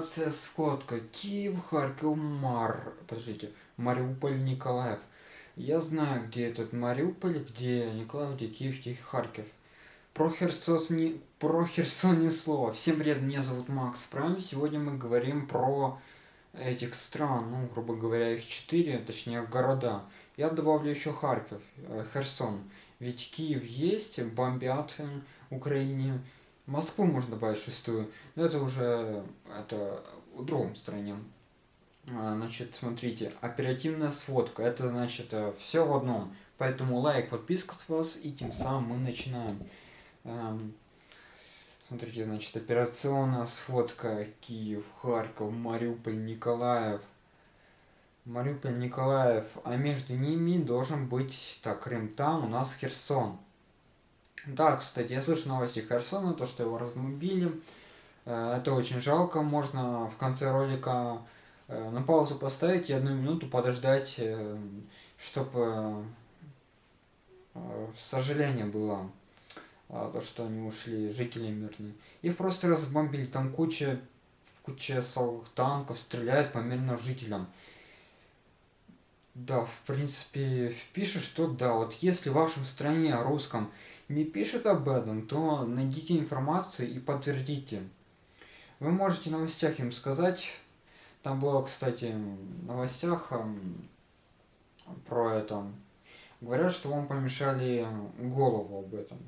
сходка. Киев, Харьков, Мар... Подождите. Мариуполь, Николаев. Я знаю, где этот Мариуполь, где Николаев, где Киев, где Харьков. Про Херсон, не, про Херсон ни слова. Всем привет, меня зовут Макс Прайм. Сегодня мы говорим про этих стран, ну, грубо говоря, их четыре, точнее, города. Я добавлю еще Харьков, э, Херсон. Ведь Киев есть, бомбят Украине. Москву можно добавить шестую, но это уже это в другом стране. А, значит, смотрите, оперативная сводка, это значит э, все в одном. Поэтому лайк, подписка с вас, и тем самым мы начинаем. Эм, смотрите, значит, операционная сводка Киев, Харьков, Мариуполь, Николаев. Мариуполь, Николаев, а между ними должен быть, так, Крым там, у нас Херсон. Да, кстати, я слышал новости Херсона, то, что его разбомбили. Э, это очень жалко, можно в конце ролика э, на паузу поставить и одну минуту подождать, э, чтобы сожаление было, то, что они ушли, жители мирные. Их просто разбомбили, там куча, куча танков стреляют по мирным жителям. Да, в принципе, пишет, что да, вот если в вашем стране русском не пишет об этом, то найдите информацию и подтвердите. Вы можете в новостях им сказать, там было, кстати, в новостях эм, про это, говорят, что вам помешали голову об этом.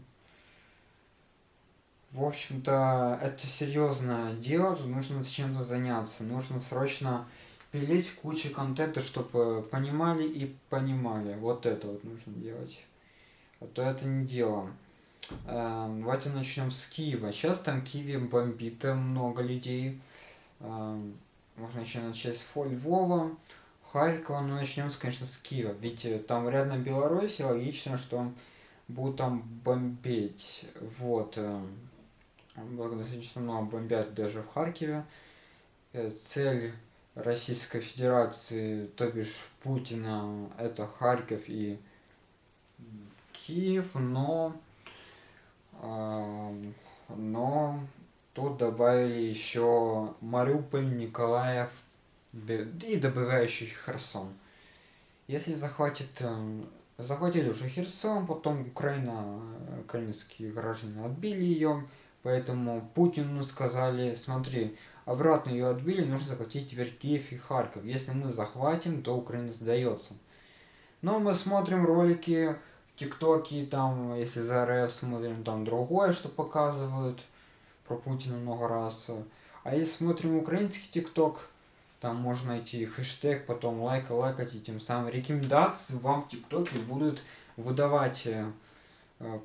В общем-то, это серьезное дело, тут нужно чем-то заняться, нужно срочно пилить кучу контента, чтобы понимали и понимали. Вот это вот нужно делать то это не дело. Эм, давайте начнем с Киева. Сейчас там Киеве бомбит много людей. Эм, можно еще начать с Львова, Харькова, но начнем, конечно, с Киева. Ведь э, там рядом Беларусь, и логично, что будут там бомбить. Вот. Э, достаточно много бомбят даже в Харькове. Э, цель Российской Федерации, то бишь Путина, это Харьков и Киев, но, э, но тут добавили еще Мариуполь, Николаев и добывающий Херсон. Если захватит, э, захватили уже Херсон, потом Украина, украинские граждане отбили ее, поэтому Путину сказали, смотри, обратно ее отбили, нужно захватить теперь Киев и Харьков. Если мы захватим, то Украина сдается. Но мы смотрим ролики ТикТоке, там, если за РФ смотрим, там другое, что показывают про Путина много раз. А если смотрим украинский ТикТок, там можно найти хэштег, потом лайк, лайкать, и тем самым рекомендации вам в ТикТоке будут выдавать э,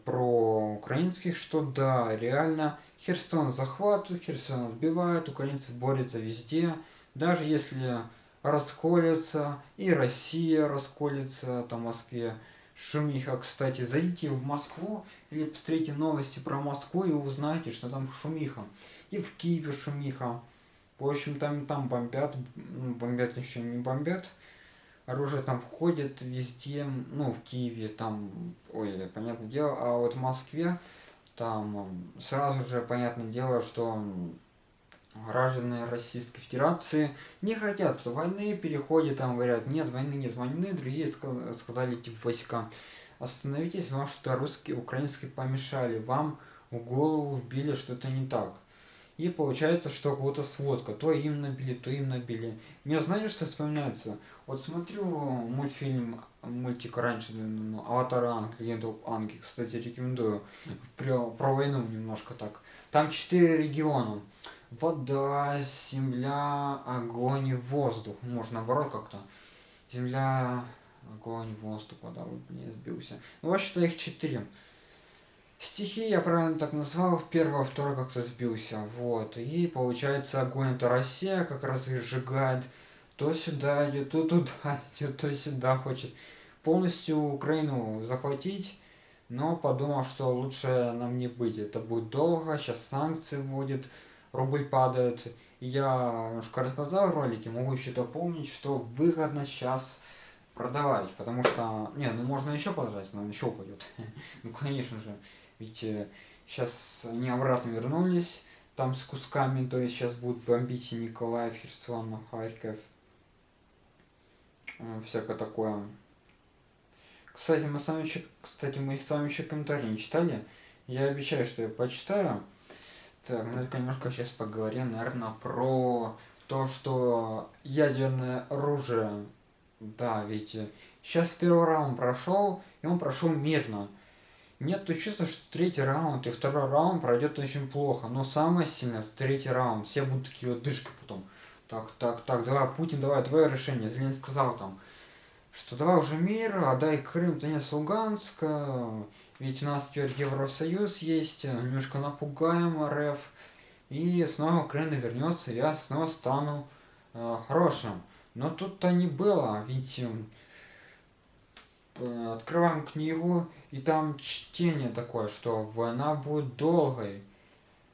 про украинских, что да, реально Херсон захватывают, Херсон отбивают, украинцы борются везде, даже если расколется, и Россия расколется, там в Москве, шумиха. Кстати, зайдите в Москву или посмотрите новости про Москву и узнаете, что там шумиха. И в Киеве шумиха. В общем, там, там бомбят, ну, бомбят еще не бомбят. Оружие там входит везде, ну, в Киеве там, ой, понятное дело, а вот в Москве там сразу же понятное дело, что граждане Российской Федерации не хотят войны, переходят, там говорят, нет войны, нет войны, другие сказали, типа, войска, остановитесь, вам что-то русские, украинские помешали, вам в голову вбили что-то не так. И получается, что кого-то сводка, то им набили, то им набили. Мне знаете, что вспоминается? Вот смотрю мультфильм, мультик раньше, ну, Аватар Анг, Легенда Анги, кстати, рекомендую, про, про войну немножко так. Там четыре региона вода, земля, огонь воздух. Может, наоборот как-то. Земля, огонь, воздух, вода. Вот, блин, сбился. Ну, вообще-то их четыре. Стихи я правильно так назвал, первое, второе как-то сбился, вот, и получается огонь это Россия как раз и сжигает, то сюда идет, то туда идет, то сюда хочет полностью Украину захватить, но подумал, что лучше нам не быть, это будет долго, сейчас санкции вводят, рубль падает. Я немножко рассказал в ролике, могу еще дополнить, что выгодно сейчас продавать, потому что, не, ну можно еще подождать, но он еще упадет. ну, конечно же, ведь сейчас э, они обратно вернулись, там с кусками, то есть сейчас будут бомбить и Николаев, Херсон, Харьков. Всякое такое. Кстати, мы с вами еще, кстати, мы с вами еще комментарии не читали. Я обещаю, что я почитаю. Так, ну это немножко сейчас поговорим, наверное, про то, что ядерное оружие, да, ведь сейчас первый раунд прошел, и он прошел мирно. Нет то чувства, что третий раунд и второй раунд пройдет очень плохо. Но самое сильное третий раунд. Все будут такие вот дышки потом. Так, так, так, давай, Путин, давай, твое решение. Зеленский сказал там, что давай уже мир, отдай Крым, Донец, Луганск. Ведь у нас теперь Евросоюз есть, немножко напугаем РФ. И снова Украина вернется, я снова стану э, хорошим. Но тут-то не было, ведь э, открываем книгу, и там чтение такое, что война будет долгой.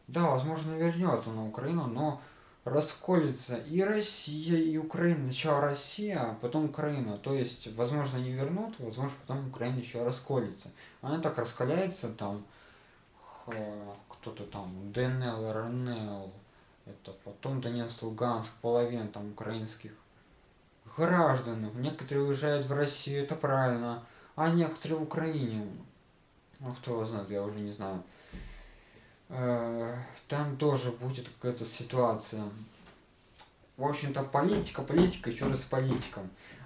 Да, возможно, вернет на Украину, но расколется и Россия, и Украина. Сначала Россия, а потом Украина. То есть, возможно, не вернут, возможно, потом Украина еще расколется. Она так раскаляется там, кто-то там, ДНЛ, РНЛ, это потом Донецк, Луганск, половина там украинских граждан. Некоторые уезжают в Россию, это правильно, а некоторые в Украине. Ну, кто знает, я уже не знаю. Э, там тоже будет какая-то ситуация. В общем-то, политика, политика, еще раз политика.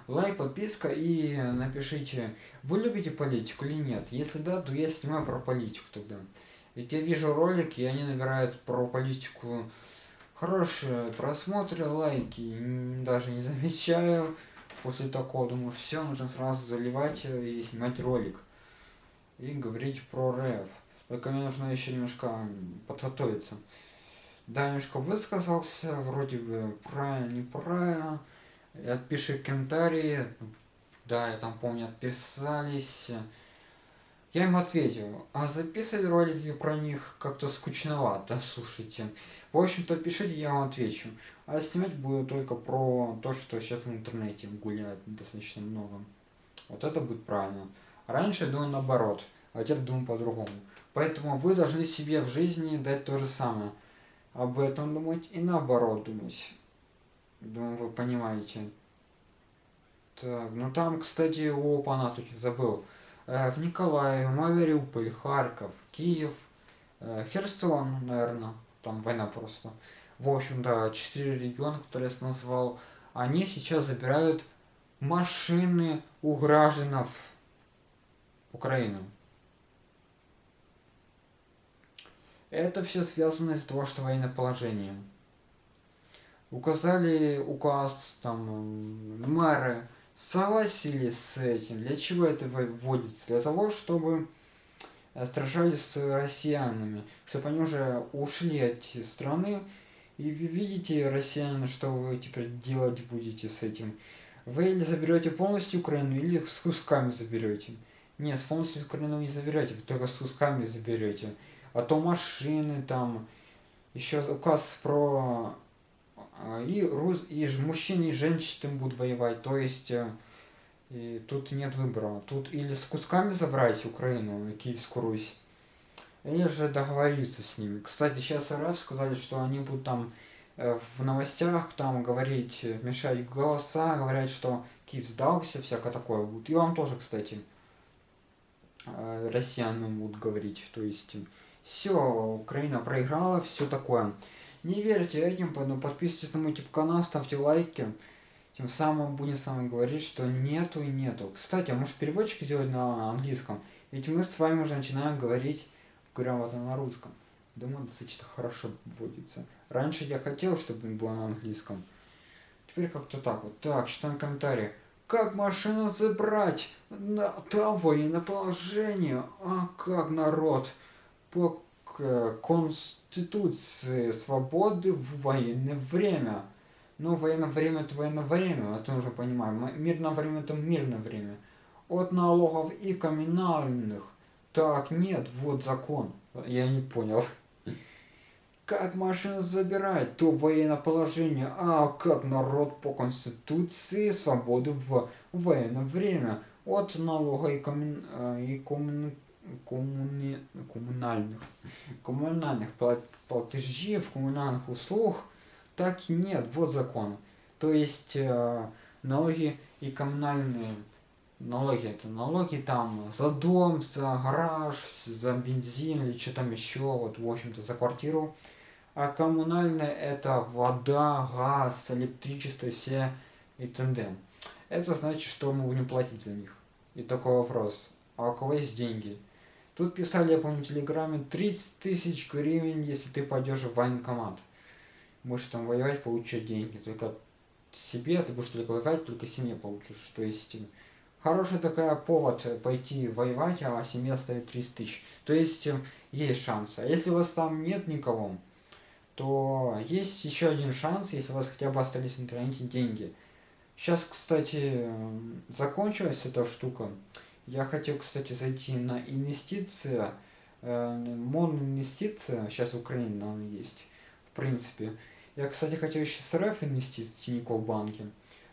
Лайк, подписка и напишите, вы любите политику или нет. Если да, то я снимаю про политику тогда. Ведь я вижу ролики, и они набирают про политику хорошие просмотры, лайки. Даже не замечаю. После такого думаю, все, нужно сразу заливать и снимать ролик. И говорить про рэп. Только мне нужно еще немножко подготовиться. Да, немножко высказался, вроде бы правильно, неправильно. Отпиши комментарии. Да, я там помню, отписались. Я им ответил, а записывать ролики про них как-то скучновато, слушайте. В общем-то, пишите, я вам отвечу. А снимать буду только про то, что сейчас в интернете гуляет достаточно много. Вот это будет правильно. Раньше я думал наоборот, а теперь думаю по-другому. Поэтому вы должны себе в жизни дать то же самое. Об этом думать и наоборот думать. Думаю, вы понимаете. Так, ну там, кстати, опа, тут забыл. Э, в Николаеве, Мариуполь, Харьков, Киев, э, Херсон, наверное, там война просто. В общем, да, четыре региона, которые я назвал, они сейчас забирают машины у граждан Украины. Это все связано из-за того, что военное положение. Указали указ, там, мэры, согласились с этим. Для чего это вводится? Для того, чтобы сражались с россиянами, чтобы они уже ушли от страны. И вы видите, россияне, что вы теперь делать будете с этим. Вы или заберете полностью Украину, или с кусками заберете. Не, с полностью Украину не заберете, вы только с кусками заберете. А то машины там, еще указ про и, рус... и мужчины и женщины будут воевать, то есть э, и тут нет выбора. Тут или с кусками забрать Украину, Киевскую Русь, или же договориться с ними. Кстати, сейчас РФ сказали, что они будут там э, в новостях там говорить, мешать голоса, говорят, что Киев сдался, всякое такое будет. И вам тоже, кстати, э, россиянам будут говорить. То есть, все, Украина проиграла, все такое. Не верьте этим, поэтому подписывайтесь на мой YouTube канал, ставьте лайки. Тем самым будем с вами говорить, что нету и нету. Кстати, а может переводчик сделать на английском? Ведь мы с вами уже начинаем говорить грамотно на русском. Думаю, достаточно хорошо вводится. Раньше я хотел, чтобы было на английском. Теперь как-то так вот. Так, читаем комментарии. Как машину забрать? На, там военное положение. А как народ? По Конституции свободы в военное время. Ну, военное время это военное время, это уже понимаем. Мирное время это мирное время. От налогов и коммунальных. Так, нет, вот закон. Я не понял. Как машину забирать? То военное положение. А как народ по конституции свободы в военное время. От налога и, коммун... и коммун... коммуни... коммунальных, коммунальных платежей коммунальных услуг так и нет. Вот закон. То есть э, налоги и коммунальные налоги это налоги там за дом, за гараж, за бензин или что там еще, вот в общем-то за квартиру. А коммунальные это вода, газ, электричество, все и т.д. Это значит, что мы будем платить за них. И такой вопрос, а у кого есть деньги? Тут писали, я помню, в Телеграме, 30 тысяч гривен, если ты пойдешь в военкомат. Будешь там воевать, получать деньги. Только себе, ты будешь только воевать, только семье получишь. То есть, хороший такая повод пойти воевать, а семье оставить 30 тысяч. То есть, есть шанс. А если у вас там нет никого, то есть еще один шанс, если у вас хотя бы остались в интернете деньги. Сейчас, кстати, закончилась эта штука. Я хотел, кстати, зайти на инвестиции, э, инвестиция сейчас в Украине, наверное, есть, в принципе. Я, кстати, хотел еще с РФ инвестиции в Тинькофф банке,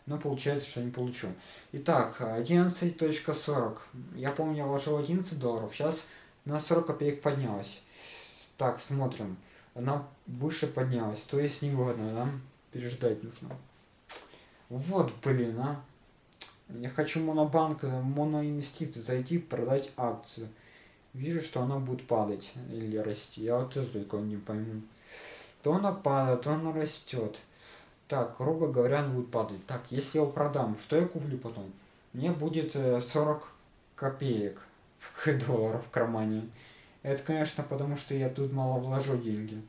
но получается, что не получу. Итак, 11.40. Я помню, я вложил 11 долларов, сейчас на 40 копеек поднялась. Так, смотрим. Она выше поднялась, то есть невыгодно, да? Переждать нужно. Вот, блин, а. Я хочу монобанк, моноинвестиции, зайти, продать акцию. Вижу, что она будет падать или расти. Я вот это только не пойму. То она падает, то она растет. Так, грубо говоря, она будет падать. Так, если я его продам, что я куплю потом? Мне будет 40 э, копеек долларов в кармане. Это, конечно, потому что я тут мало вложу деньги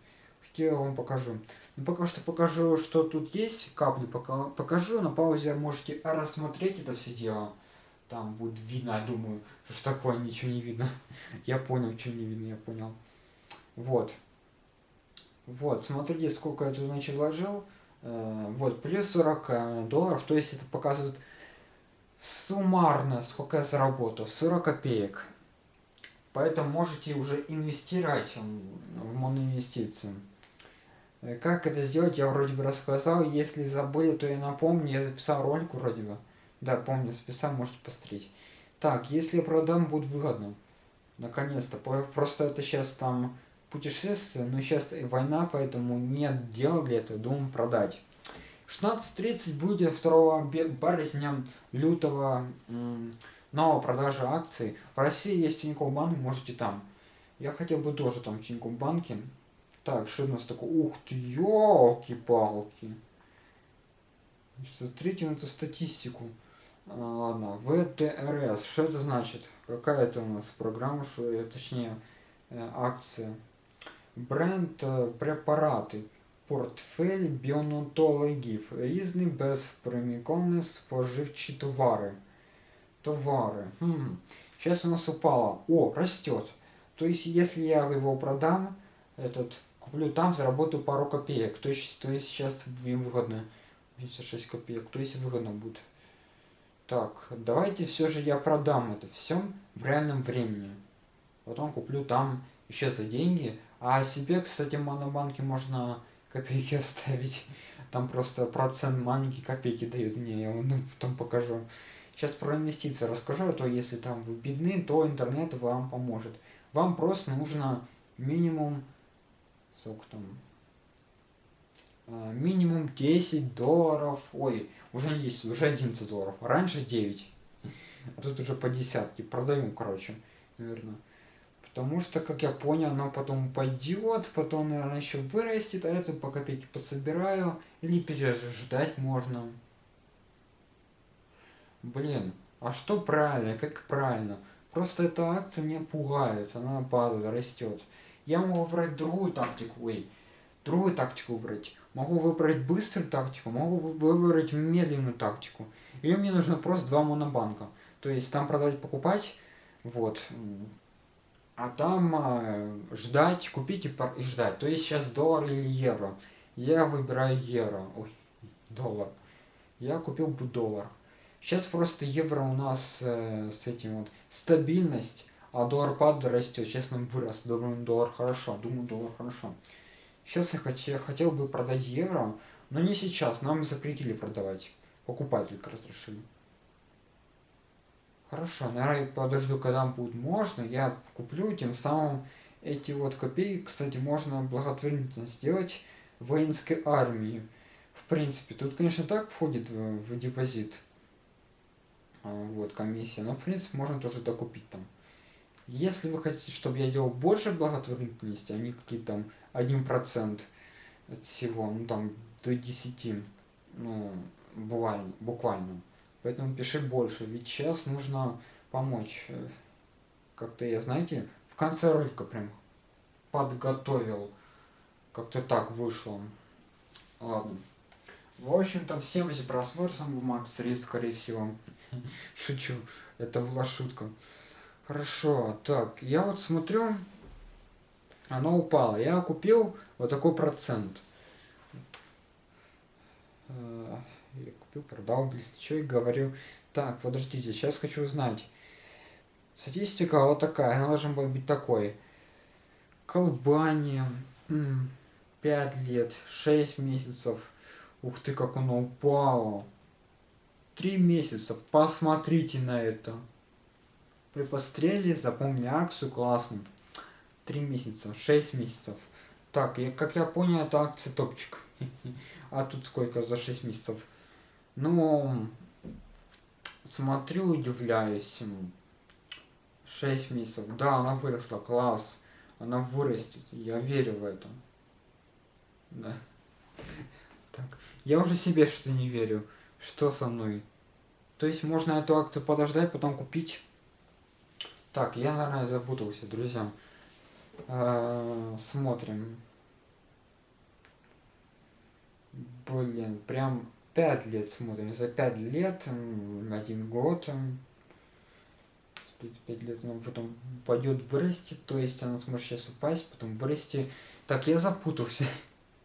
я вам покажу. Ну, пока что покажу, что тут есть, капли пока покажу, на паузе можете рассмотреть это все дело. Там будет видно, я думаю, что такое, ничего не видно. я понял, что не видно, я понял. Вот. Вот, смотрите, сколько я тут значит вложил. Э, вот, плюс 40 э, долларов, то есть это показывает суммарно, сколько я заработал, 40 копеек. Поэтому можете уже инвестировать в моноинвестиции. Э, как это сделать, я вроде бы рассказал. Если забыли, то я напомню. Я записал ролик вроде бы. Да, помню, записал, можете посмотреть. Так, если продам, будет выгодно. Наконец-то. Просто это сейчас там путешествие, но сейчас война, поэтому нет дела для этого, думаю продать. 16.30 будет 2 березня лютого новая продажа акций. В России есть Тинькофф банк, можете там. Я хотел бы тоже там в Тинькофф банке так, что у нас такое? Ух ты, елки-палки. Смотрите на эту статистику. А, ладно, ВТРС. Что это значит? Какая это у нас программа, что, точнее, э, акция? Бренд э, препараты. Портфель біонатологів. Різні безприміконні споживчі товары. Товары. Хм. Сейчас у нас упало. О, растет. То есть, если я его продам, этот Куплю там, заработаю пару копеек. То есть, то есть сейчас им выгодно. 56 копеек. То есть выгодно будет. Так, давайте все же я продам это все в реальном времени. Потом куплю там еще за деньги. А себе, кстати, в монобанке можно копейки оставить. Там просто процент маленькие копейки дают мне. Я вам ну, потом покажу. Сейчас про инвестиции расскажу, а то если там вы бедны, то интернет вам поможет. Вам просто нужно минимум сколько там, а, минимум 10 долларов, ой, уже не 10, уже 11 долларов, раньше 9, а тут уже по десятке, продаем, короче, наверное. Потому что, как я понял, оно потом пойдет, потом, наверное, еще вырастет, а это по копейке пособираю, или переждать можно. Блин, а что правильно, как правильно? Просто эта акция меня пугает, она падает, растет. Я могу выбрать другую тактику, ой, другую тактику выбрать. Могу выбрать быструю тактику, могу выбрать медленную тактику. Или мне нужно просто два монобанка. То есть там продавать, покупать, вот. А там э, ждать, купить и, и ждать. То есть сейчас доллар или евро. Я выбираю евро. Ой, доллар. Я купил бы доллар. Сейчас просто евро у нас э, с этим вот стабильность а доллар падает, растет. Сейчас нам вырос. Думаю, доллар хорошо. Думаю, доллар хорошо. Сейчас я хотел, хотел бы продать евро, но не сейчас. Нам запретили продавать. Покупать только разрешили. Хорошо, наверное, подожду, когда будет можно, я куплю, тем самым эти вот копейки, кстати, можно благотворительно сделать воинской армии. В принципе, тут, конечно, так входит в, в депозит, а, вот, комиссия, но, в принципе, можно тоже докупить там. Если вы хотите, чтобы я делал больше благотворительности, а не какие-то там 1% от всего, ну, там, до 10, ну, буквально, буквально, Поэтому пиши больше, ведь сейчас нужно помочь. Как-то я, знаете, в конце ролика прям подготовил. Как-то так вышло. Ладно. В общем-то, всем эти просмотры сам Макс Рис, скорее всего. Шучу. Это была шутка. Хорошо. Так, я вот смотрю. Оно упало. Я купил вот такой процент. Э, я купил, продал, блин, что я говорю. Так, подождите, сейчас хочу узнать. Статистика вот такая, она должна быть такой. Колбания, 5 лет, 6 месяцев. Ух ты, как оно упало. 3 месяца, посмотрите на это. Вы посмотрели, запомнили акцию, классно. 3 месяца, 6 месяцев. Так, я, как я понял, это акция топчик. А тут сколько за 6 месяцев? Ну, смотрю, удивляюсь. 6 месяцев. Да, она выросла, класс. Она вырастет. Я верю в это. Да. Так. Я уже себе что-то не верю. Что со мной? То есть можно эту акцию подождать, потом купить. Так, я, наверное, запутался, друзья. Э -э смотрим. Блин, прям 5 лет смотрим. За 5 лет, один год, 5 лет она потом пойдет вырасти, то есть она сможет сейчас упасть, потом вырасти. Так, я запутался.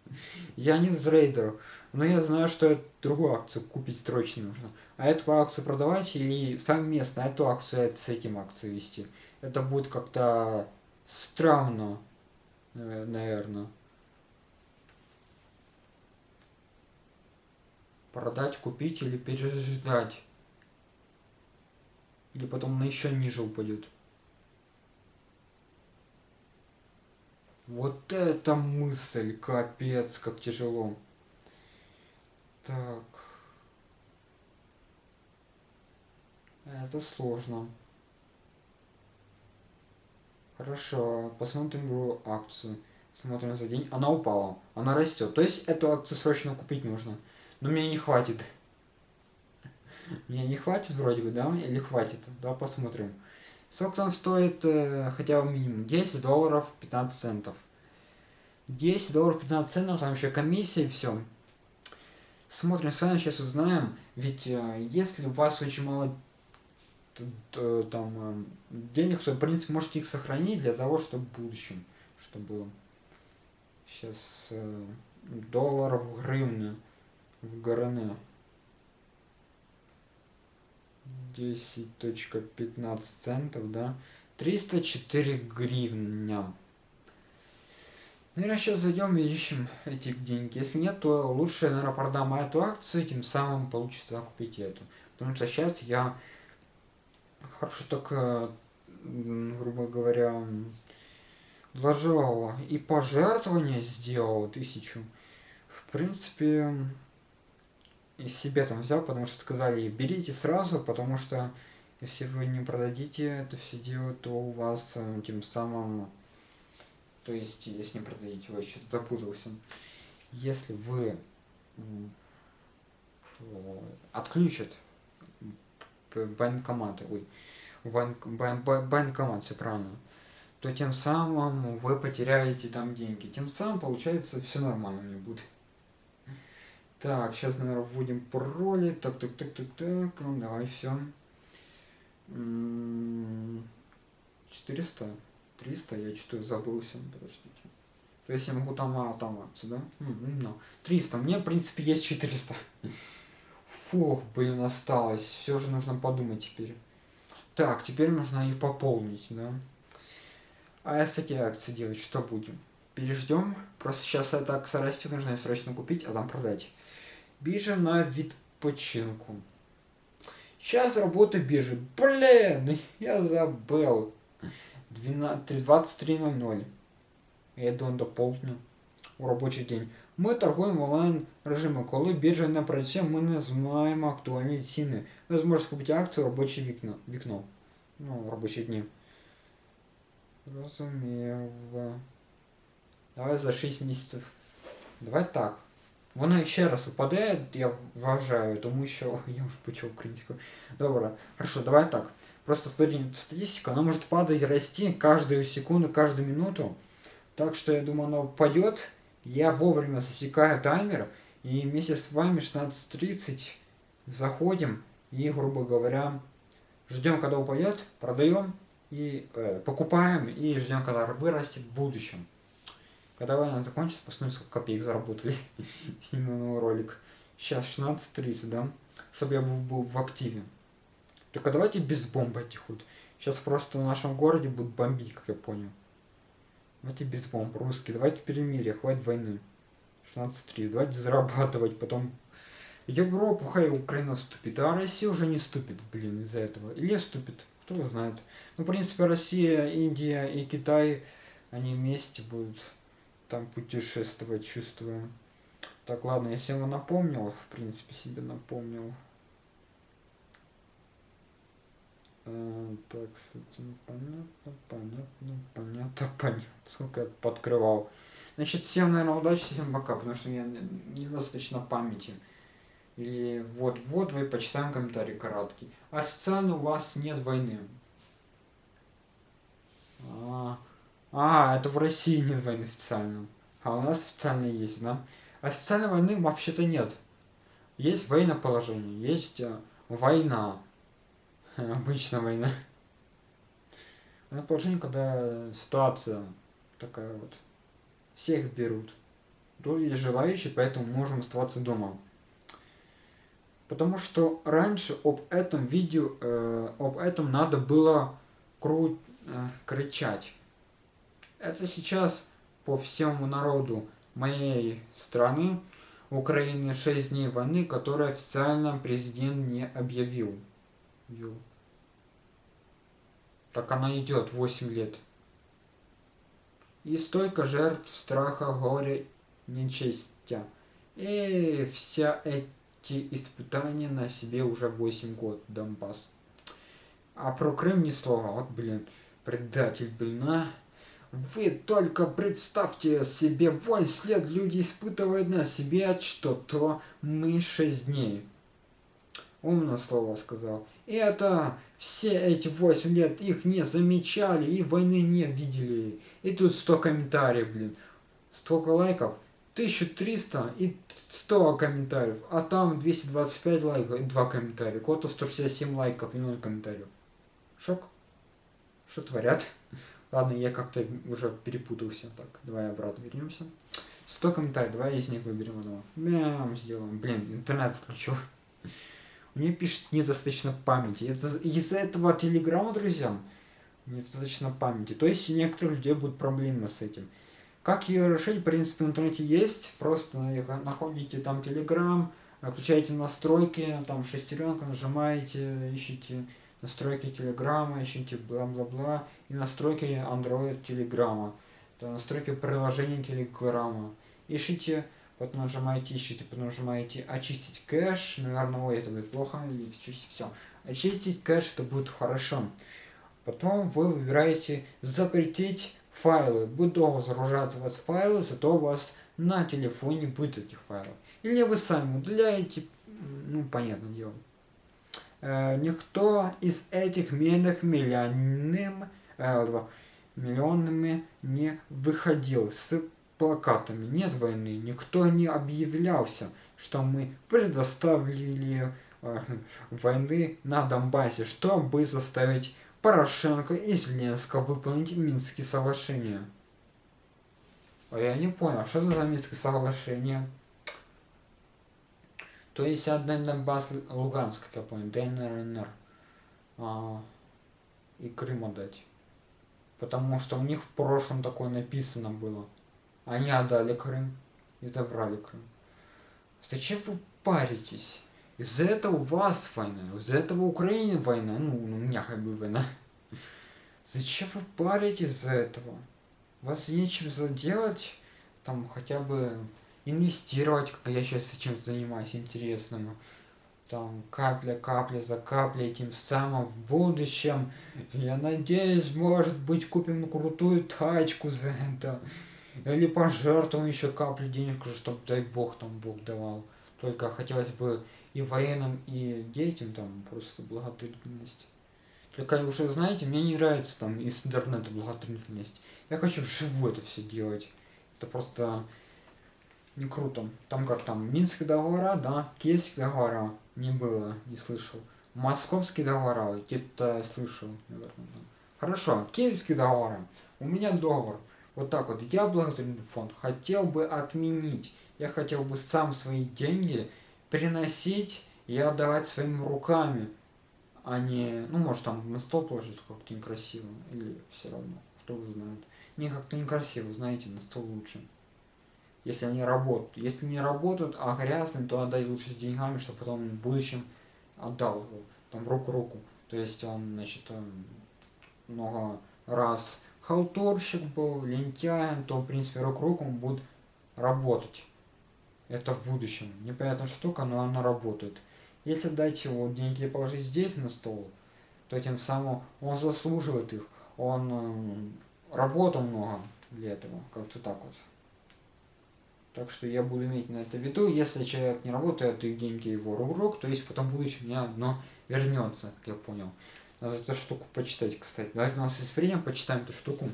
Я не трейдер, но я знаю, что другую акцию купить срочно нужно. А эту акцию продавать или совместно эту акцию с этим акцией вести. Это будет как-то странно, э, наверное. Продать, купить или переждать. Или потом на еще ниже упадет. Вот это мысль, капец, как тяжело. Так. Это сложно. Хорошо, посмотрим другую акцию. Смотрим за день. Она упала. Она растет. То есть эту акцию срочно купить нужно. Но мне не хватит. Мне не хватит вроде бы, да? Или хватит? Да, посмотрим. Сколько там стоит э, хотя бы минимум? 10 долларов 15 центов. 10 долларов 15 центов, там еще комиссия и все. Смотрим, с вами сейчас узнаем. Ведь э, если у вас очень мало там э, денег, то в принципе можете их сохранить для того, чтобы в будущем, чтобы было. Сейчас э, долларов гривны в грн 10.15 центов, да? 304 гривня. Наверное, сейчас зайдем и ищем эти деньги. Если нет, то лучше, наверное, продам эту акцию, тем самым получится купить эту. Потому что сейчас я хорошо так, э, грубо говоря, вложил и пожертвования сделал тысячу. В принципе, и себе там взял, потому что сказали, берите сразу, потому что если вы не продадите это все дело, то у вас э, тем самым, то есть, если не продадите, вы что-то запутался, если вы отключат банкоматы, ой, банк, бан, банкомат, все правильно, то тем самым вы потеряете там деньги. Тем самым, получается, все нормально не будет. Так, сейчас, наверное, вводим пароли. Так, так, так, так, так. Ну, давай, все. 400? 300? Я что-то забылся. Подождите. То есть я могу там, а, там акцию, да? Ну, 300. Мне, в принципе, есть 400. Фух, блин, осталось. Все же нужно подумать теперь. Так, теперь нужно их пополнить, да? А если эти акции делать, что будем? Переждем. Просто сейчас эта акция растет, нужно ее срочно купить, а там продать. Биржа на відпочинку. Сейчас работа биржи. Блин, я забыл. 23.00. Я иду до полдня у робочий день. Ми торгуємо в онлайн режимі. Коли біржа не працює, ми не знаємо актуальні ціни. Ви зможете купити акцію робоче вікно. вікно. Ну, робочі дні. Розумів. Давай за 6 місяців. Давай так. Вона ще раз упаде, я вважаю, тому що я вже почав українською. Добре, хорошо, давай так. Просто смотри, статистика, она может падать и расти каждую секунду, каждую минуту. Так что я думаю, она упадет. Я вовремя засекаю таймер. И вместе с вами 16.30 заходим и, грубо говоря, ждем, когда упадет, продаем и э, покупаем и ждем, когда вырастет в будущем. Когда война закончится, посмотрим, сколько копеек заработали. Сниму новый ролик. Сейчас 16.30, да? Чтобы я был, был в активе. Только давайте без бомб этих вот. Сейчас просто в нашем городе будут бомбить, как я понял. Давайте без бомб, русские. Давайте перемирие, хватит войны. 16.3. Давайте зарабатывать, потом Европу, хай Украина вступит, а Россия уже не вступит, блин, из-за этого. Или вступит, кто знает. Ну, в принципе, Россия, Индия и Китай, они вместе будут там путешествовать, чувствую. Так, ладно, я себе напомнил, в принципе, себе напомнил. А, так, с этим понятно, понятно, понятно, понятно. Сколько я подкрывал. Значит, всем, наверное, удачи, всем пока, потому что я недостаточно памяти. Или вот-вот вы почитаем комментарий короткий. Официально у вас нет войны. А, а, это в России нет войны официально. А у нас официально есть, да? Официальной войны вообще-то нет. Есть военное положение, есть э, война. Обычная война. Военное положение, когда ситуация такая вот. Всех берут. Тут есть желающие, поэтому можем оставаться дома. Потому что раньше об этом видео, э, об этом надо было кру э, кричать. Это сейчас по всему народу моей страны Украины 6 дней войны, которую официально президент не объявил. Так она идет 8 лет. И столько жертв страха, горя, нечестия. И вся эти испытания на себе уже 8 год Донбасс. А про Крым ни слова. Вот, блин, предатель, блин, а. Вы только представьте себе, 8 лет люди испытывают на себе что-то, мы 6 дней. Умно слово сказал. Это все эти 8 лет их не замечали и войны не видели. И тут 100 комментариев, блин. Столько лайков. 1300 и 100 комментариев. А там 225 лайков и 2 комментария. Кого-то 167 лайков и 0 комментариев. Шок. Что творят? Ладно, я как-то уже перепутался. Так, давай обратно вернемся. 100 комментариев, давай из них выберем одного. Мям, сделаем. Блин, интернет включил. Мне пишет недостаточно памяти. Из-за этого телеграмма, друзья, недостаточно памяти. То есть у некоторых людей будут проблемы с этим. Как ее решить, в принципе, в интернете есть. Просто находите там телеграм, включаете настройки, там шестеренка, нажимаете, ищите настройки телеграма, ищите бла-бла-бла, и настройки Android телеграма, настройки приложения телеграма. Ищите, потом нажимаете ищите, потом нажимаете очистить кэш, наверное, ой, это будет плохо, очистить все. Очистить кэш, это будет хорошо. Потом вы выбираете запретить файлы. Будет долго загружаться у вас файлы, зато у вас на телефоне будет этих файлов. Или вы сами удаляете, ну, понятное дело. Э, никто из этих медных миллионным, э, миллионами не выходил с плакатами. Нет войны, никто не объявлялся, что мы предоставили э, войны на Донбассе, чтобы заставить Порошенко и Зеленского выполнить Минские соглашения. А я не понял, что это за Минские соглашения? То есть отдать Донбасс, Луганск, как я понял, ДНР, НР. А, и Крым отдать. Потому что у них в прошлом такое написано было. Они отдали Крым и забрали Крым. Зачем вы паритесь? Из-за этого у вас война, из-за этого Украине война, ну, у меня как бы война. Зачем вы паритесь из-за этого? Вас нечем заделать, там хотя бы инвестировать, как я сейчас чем занимаюсь интересным. Там капля, капля за каплей, тем самым в будущем, я надеюсь, может быть, купим крутую тачку за это. Или пожертвуем еще каплю денежку, чтобы, дай бог, там Бог давал. Только хотелось бы и военным, и детям там просто благотворительность. Только уже знаете, мне не нравится там из интернета благотворительность. Я хочу вживую это все делать. Это просто не круто. Там как там, Минские договора, да, Киевские договора не было, не слышал. Московские договора, где-то слышал, наверное. Хорошо, Киевские договора. У меня договор. Вот так вот, я благотворительный фонд хотел бы отменить. Я хотел бы сам свои деньги приносить и отдавать своими руками, а не, ну, может, там на стол положить как-то некрасиво, или все равно, кто вы знает. Не как-то некрасиво, знаете, на стол лучше если они работают. Если не работают, а грязные, то отдай лучше с деньгами, чтобы потом в будущем отдал его, там руку-руку. То есть он, значит, много раз халтурщик был, лентяем, то, в принципе, рук-руку он будет работать. Это в будущем. Непонятная штука, но она работает. Если дать его деньги положить здесь на стол, то тем самым он заслуживает их. Он э, работал много для этого. Как-то так вот. Так что я буду иметь на это в виду. Если человек не работает и деньги его рук, то есть потом в будущем мне одно вернется, как я понял. Надо эту штуку почитать, кстати. Давайте у нас есть время, почитаем эту штуку.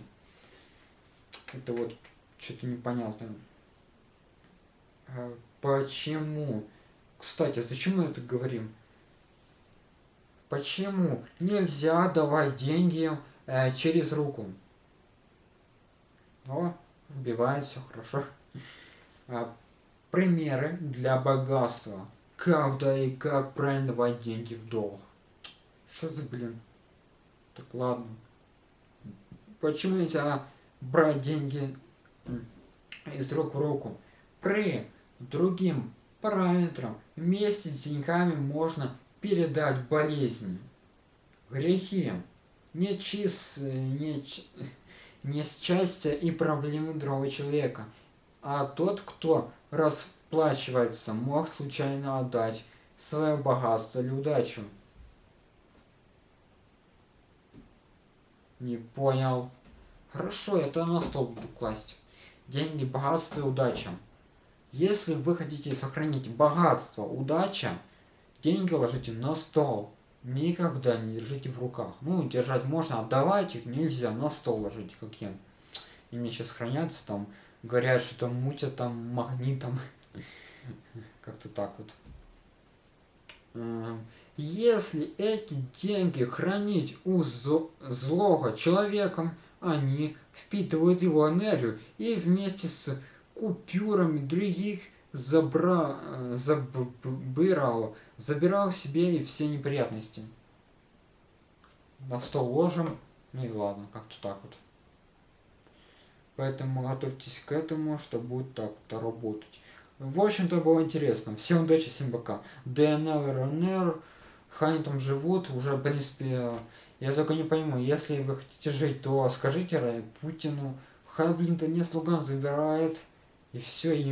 Это вот что-то непонятное. А почему? Кстати, зачем мы это говорим? Почему нельзя давать деньги э, через руку? О, вбивает все хорошо. А, примеры для богатства. Когда и как правильно давать деньги в долг. Что за блин? Так ладно. Почему нельзя брать деньги из рук в руку? При другим параметрам вместе с деньгами можно передать болезни, грехи, нечист, неч... несчастья и проблемы другого человека – а тот, кто расплачивается, мог случайно отдать свое богатство или удачу. Не понял. Хорошо, это на стол буду класть. Деньги, богатство и удача. Если вы хотите сохранить богатство, удача, деньги ложите на стол. Никогда не держите в руках. Ну, держать можно, отдавать их нельзя, на стол ложите, как я. Мне сейчас хранятся там говорят, что там мутят там магнитом. Как-то так вот. Эм, если эти деньги хранить у злого человеком, они впитывают его энергию и вместе с купюрами других забра... забирал, забирал себе и все неприятности. На стол ложим, ну и ладно, как-то так вот. Поэтому готовьтесь к этому, что будет так-то работать. В общем-то было интересно. Всем удачи, всем пока. ДНЛ, РНР, они там живут, уже, в принципе, я только не пойму, если вы хотите жить, то скажите Путину, хай, блин, то не слуган забирает, и все, и